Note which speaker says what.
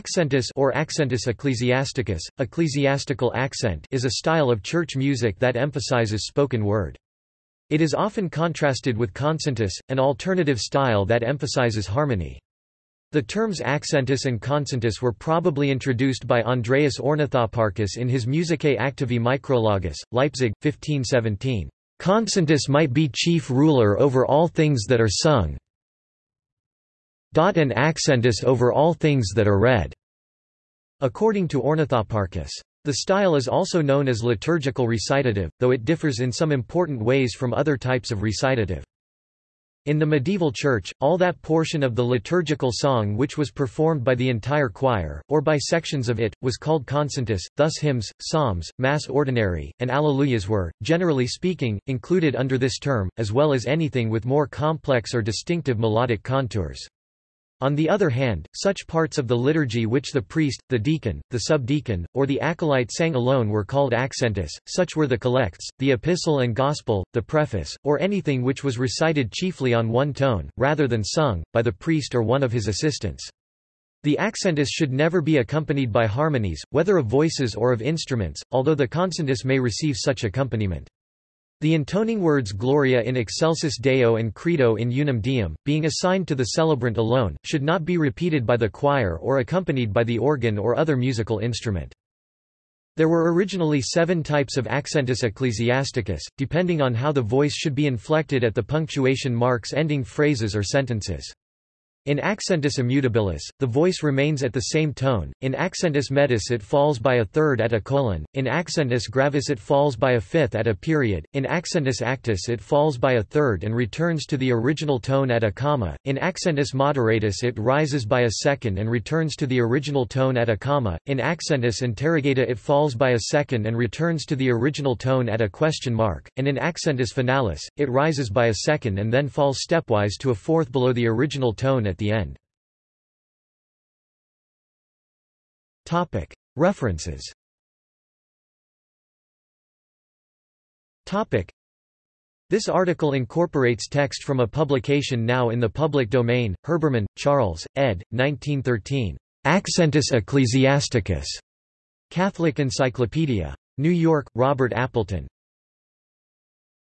Speaker 1: Accentus or accentus ecclesiasticus, ecclesiastical accent is a style of church music that emphasizes spoken word. It is often contrasted with concentus, an alternative style that emphasizes harmony. The terms accentus and concentus were probably introduced by Andreas Ornithoparchus in his Musicae Activae Micrologus, Leipzig, 1517. Concentus might be chief ruler over all things that are sung, and accentus over all things that are read, according to Ornithoparchus. The style is also known as liturgical recitative, though it differs in some important ways from other types of recitative. In the medieval church, all that portion of the liturgical song which was performed by the entire choir, or by sections of it, was called concentus, thus hymns, psalms, mass ordinary, and alleluias were, generally speaking, included under this term, as well as anything with more complex or distinctive melodic contours. On the other hand, such parts of the liturgy which the priest, the deacon, the subdeacon, or the acolyte sang alone were called accentus, such were the collects, the epistle and gospel, the preface, or anything which was recited chiefly on one tone, rather than sung, by the priest or one of his assistants. The accentus should never be accompanied by harmonies, whether of voices or of instruments, although the concentus may receive such accompaniment. The intoning words Gloria in excelsis Deo and Credo in unum Deum, being assigned to the celebrant alone, should not be repeated by the choir or accompanied by the organ or other musical instrument. There were originally seven types of accentus ecclesiasticus, depending on how the voice should be inflected at the punctuation marks ending phrases or sentences. In accentus immutabilis, the voice remains at the same tone, in accentus metus it falls by a third at a colon, in accentus gravis it falls by a fifth at a period, in accentus actus it falls by a third and returns to the original tone at a comma, in accentus moderatus it rises by a second and returns to the original tone at a comma, in accentus interrogata it falls by a second and returns to the original tone at a question mark, and in accentus finalis, it rises by a second and then falls stepwise to a fourth below the original tone at the end. References This article incorporates text from a publication now in the public domain, Herbermann, Charles, ed. 1913. Accentus Ecclesiasticus. Catholic Encyclopedia. New York, Robert Appleton.